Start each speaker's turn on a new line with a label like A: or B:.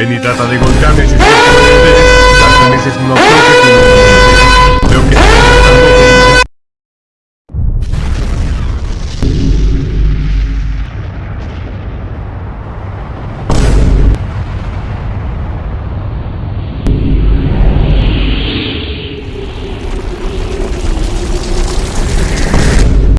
A: Ven y trata de golpearme si es que no